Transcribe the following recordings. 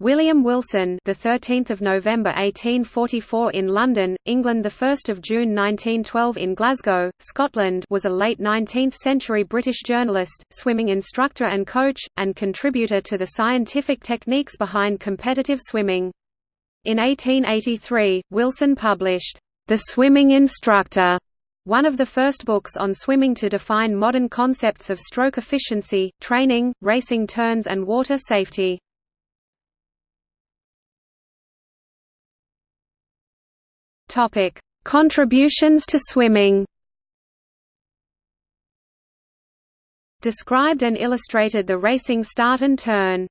William Wilson, the 13th of November 1844 in London, England, the 1st of June 1912 in Glasgow, Scotland, was a late 19th-century British journalist, swimming instructor and coach, and contributor to the scientific techniques behind competitive swimming. In 1883, Wilson published The Swimming Instructor, one of the first books on swimming to define modern concepts of stroke efficiency, training, racing turns and water safety. Topic: Contributions to swimming. Described and illustrated the racing start and turn.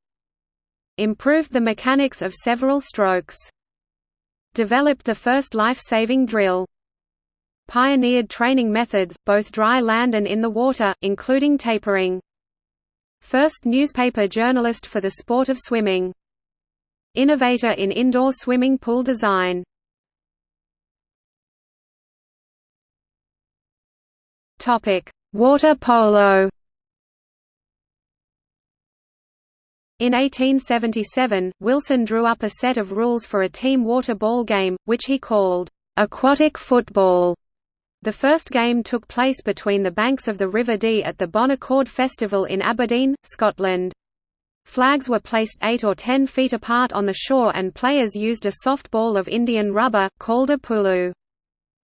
Improved the mechanics of several strokes. Developed the first life-saving drill. Pioneered training methods, both dry land and in the water, including tapering. First newspaper journalist for the sport of swimming. Innovator in indoor swimming pool design. Topic: Water polo. In 1877, Wilson drew up a set of rules for a team water ball game, which he called aquatic football. The first game took place between the banks of the River Dee at the Bon Accord Festival in Aberdeen, Scotland. Flags were placed 8 or 10 feet apart on the shore and players used a soft ball of Indian rubber, called a pulu.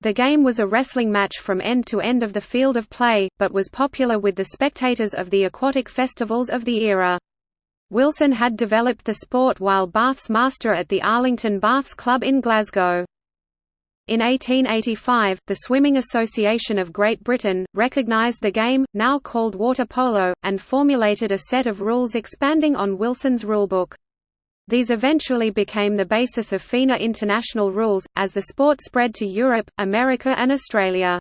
The game was a wrestling match from end to end of the field of play, but was popular with the spectators of the aquatic festivals of the era. Wilson had developed the sport while Bath's master at the Arlington Baths Club in Glasgow. In 1885, the Swimming Association of Great Britain, recognised the game, now called water polo, and formulated a set of rules expanding on Wilson's rulebook. These eventually became the basis of FINA international rules, as the sport spread to Europe, America and Australia.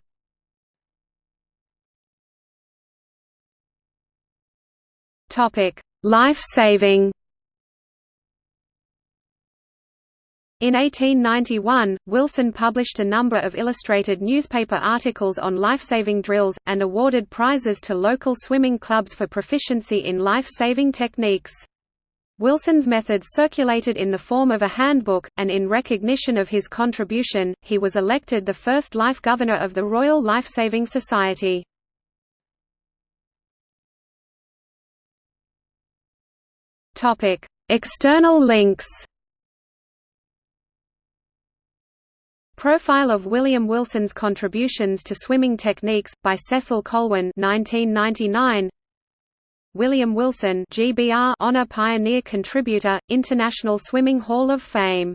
Life-saving In 1891, Wilson published a number of illustrated newspaper articles on life-saving drills, and awarded prizes to local swimming clubs for proficiency in life-saving techniques. Wilson's methods circulated in the form of a handbook, and in recognition of his contribution, he was elected the first life governor of the Royal Lifesaving Society. External links Profile of William Wilson's contributions to swimming techniques, by Cecil Colwin 1999. William Wilson GBR Honor Pioneer Contributor, International Swimming Hall of Fame